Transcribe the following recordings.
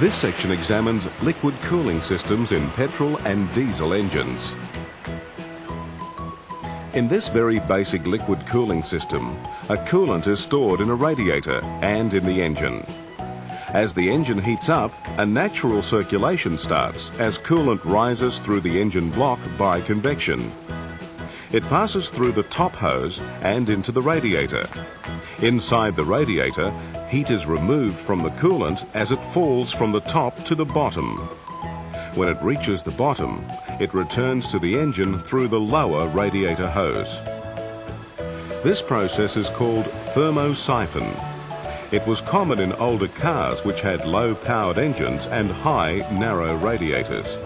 This section examines liquid cooling systems in petrol and diesel engines. In this very basic liquid cooling system, a coolant is stored in a radiator and in the engine. As the engine heats up, a natural circulation starts as coolant rises through the engine block by convection. It passes through the top hose and into the radiator. Inside the radiator, heat is removed from the coolant as it falls from the top to the bottom. When it reaches the bottom, it returns to the engine through the lower radiator hose. This process is called thermosiphon. It was common in older cars which had low-powered engines and high, narrow radiators.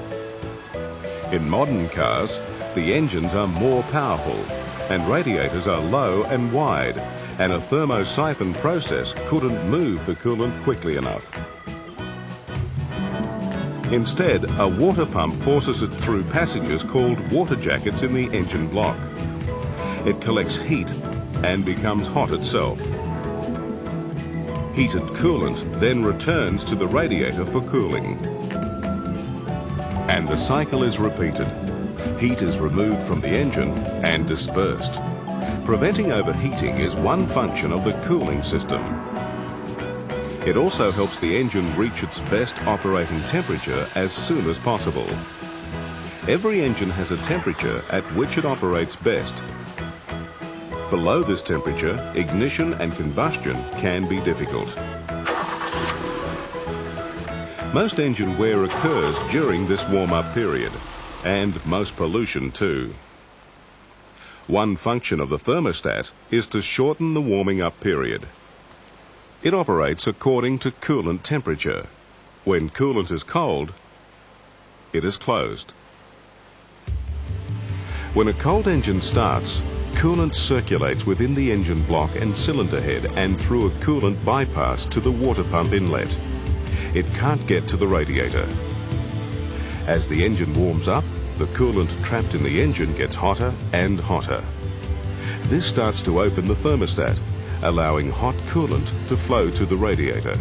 In modern cars, the engines are more powerful and radiators are low and wide, and a thermosiphon process couldn't move the coolant quickly enough. Instead, a water pump forces it through passages called water jackets in the engine block. It collects heat and becomes hot itself. Heated coolant then returns to the radiator for cooling. And the cycle is repeated. Heat is removed from the engine and dispersed. Preventing overheating is one function of the cooling system. It also helps the engine reach its best operating temperature as soon as possible. Every engine has a temperature at which it operates best. Below this temperature, ignition and combustion can be difficult. Most engine wear occurs during this warm-up period, and most pollution too. One function of the thermostat is to shorten the warming up period. It operates according to coolant temperature. When coolant is cold, it is closed. When a cold engine starts, coolant circulates within the engine block and cylinder head and through a coolant bypass to the water pump inlet. It can't get to the radiator. As the engine warms up, the coolant trapped in the engine gets hotter and hotter. This starts to open the thermostat allowing hot coolant to flow to the radiator.